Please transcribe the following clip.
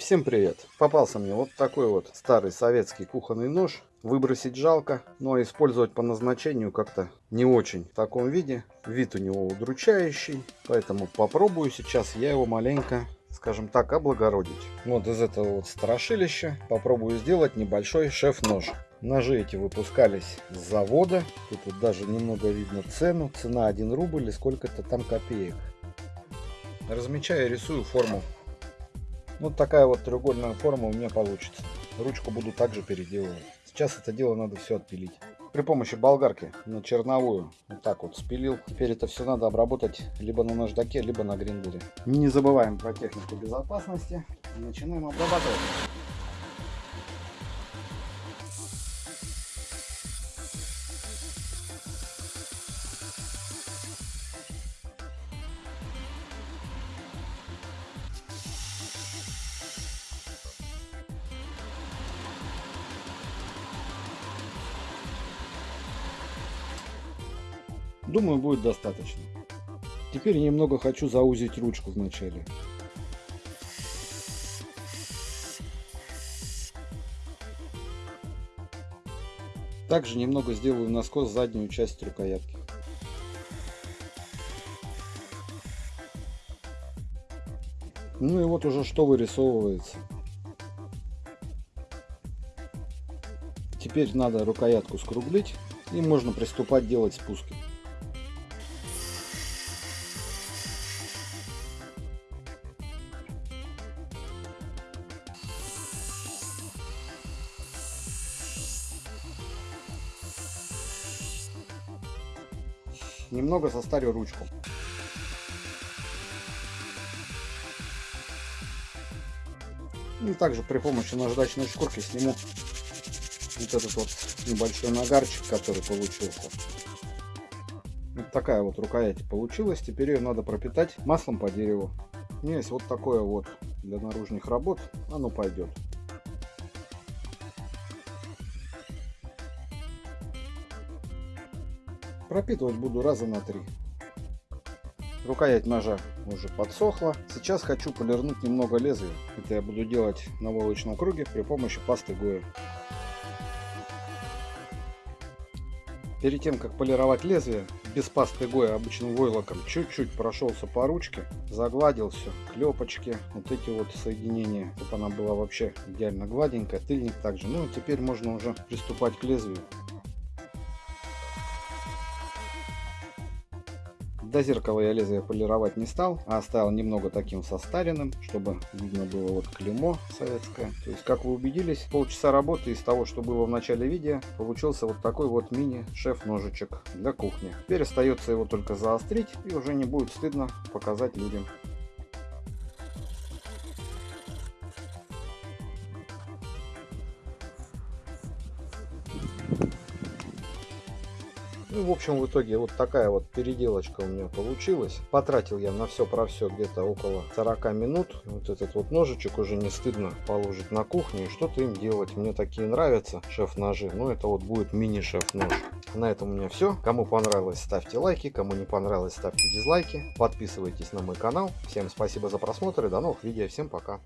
Всем привет! Попался мне вот такой вот старый советский кухонный нож. Выбросить жалко, но использовать по назначению как-то не очень в таком виде. Вид у него удручающий, поэтому попробую сейчас я его маленько скажем так, облагородить. Вот из этого вот страшилища попробую сделать небольшой шеф-нож. Ножи эти выпускались с завода. Тут вот даже немного видно цену. Цена 1 рубль и сколько-то там копеек. Размечаю рисую форму. Вот такая вот треугольная форма у меня получится. Ручку буду также переделывать. Сейчас это дело надо все отпилить. При помощи болгарки на черновую вот так вот спилил. Теперь это все надо обработать либо на наждаке, либо на гриндере. Не забываем про технику безопасности. Начинаем обрабатывать. Думаю, будет достаточно. Теперь немного хочу заузить ручку вначале. Также немного сделаю наскос заднюю часть рукоятки. Ну и вот уже что вырисовывается. Теперь надо рукоятку скруглить и можно приступать делать спуски. Немного состарю ручку. И также при помощи наждачной шкурки сниму вот этот вот небольшой нагарчик, который получился. Вот такая вот рукоять получилась. Теперь ее надо пропитать маслом по дереву. У меня есть вот такое вот для наружных работ. Оно пойдет. Пропитывать буду раза на три. Рукоять ножа уже подсохла. Сейчас хочу полирнуть немного лезвия. Это я буду делать на войлочном круге при помощи пасты Гоя. Перед тем, как полировать лезвие, без пасты Гоя обычным войлоком, чуть-чуть прошелся по ручке, загладил все, клепочки, вот эти вот соединения, чтобы она была вообще идеально гладенькая, тыльник также. Ну, теперь можно уже приступать к лезвию. До зеркала я лезвие полировать не стал, а оставил немного таким состаренным, чтобы видно было вот клеймо советское. То есть, как вы убедились, полчаса работы из того, что было в начале видео, получился вот такой вот мини-шеф-ножичек для кухни. Теперь остается его только заострить и уже не будет стыдно показать людям. Ну, в общем, в итоге вот такая вот переделочка у меня получилась. Потратил я на все про все где-то около 40 минут. Вот этот вот ножичек уже не стыдно положить на кухню и что-то им делать. Мне такие нравятся шеф-ножи. Но это вот будет мини-шеф-нож. На этом у меня все. Кому понравилось, ставьте лайки. Кому не понравилось, ставьте дизлайки. Подписывайтесь на мой канал. Всем спасибо за просмотр и до новых видео. Всем пока.